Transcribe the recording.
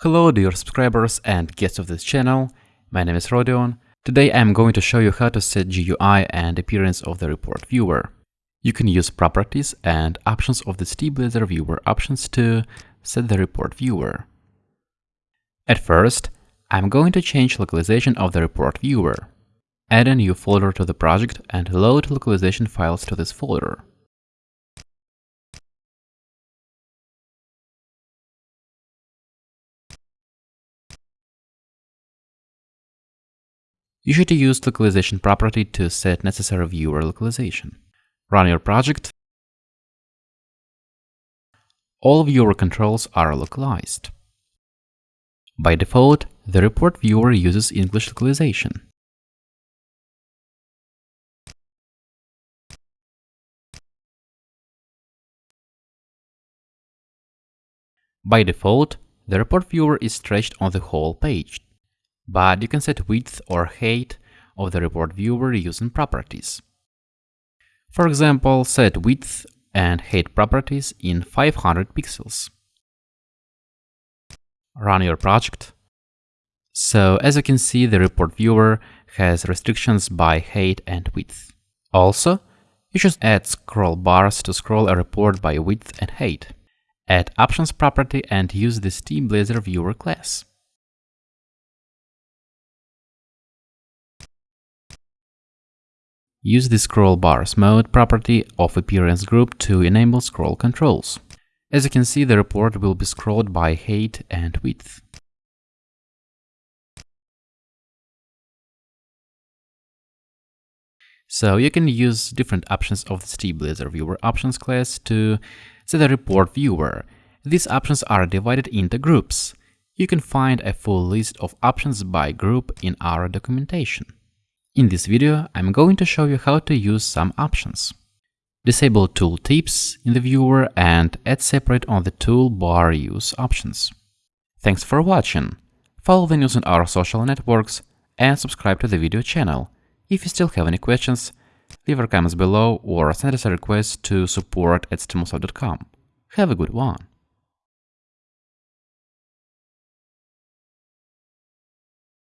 Hello dear subscribers and guests of this channel, my name is Rodion. Today I'm going to show you how to set GUI and appearance of the report viewer. You can use properties and options of the StiBlazor viewer options to set the report viewer. At first, I'm going to change localization of the report viewer. Add a new folder to the project and load localization files to this folder. You should use localization property to set necessary viewer localization. Run your project. All viewer controls are localized. By default, the report viewer uses English localization. By default, the report viewer is stretched on the whole page but you can set width or height of the report viewer using properties. For example, set width and height properties in 500 pixels. Run your project. So as you can see, the report viewer has restrictions by height and width. Also, you should add scroll bars to scroll a report by width and height. Add options property and use the StiBlazor viewer class. Use the scroll bars mode property of appearance group to enable scroll controls. As you can see, the report will be scrolled by height and width. So you can use different options of the StiBlazor Viewer Options class to set the report viewer. These options are divided into groups. You can find a full list of options by group in our documentation. In this video, I'm going to show you how to use some options. Disable tool tips in the viewer and add separate on the toolbar use options. Thanks for watching. Follow the news on our social networks and subscribe to the video channel. If you still have any questions, leave your comments below or send us a request to support at stimulsoft.com. Have a good one!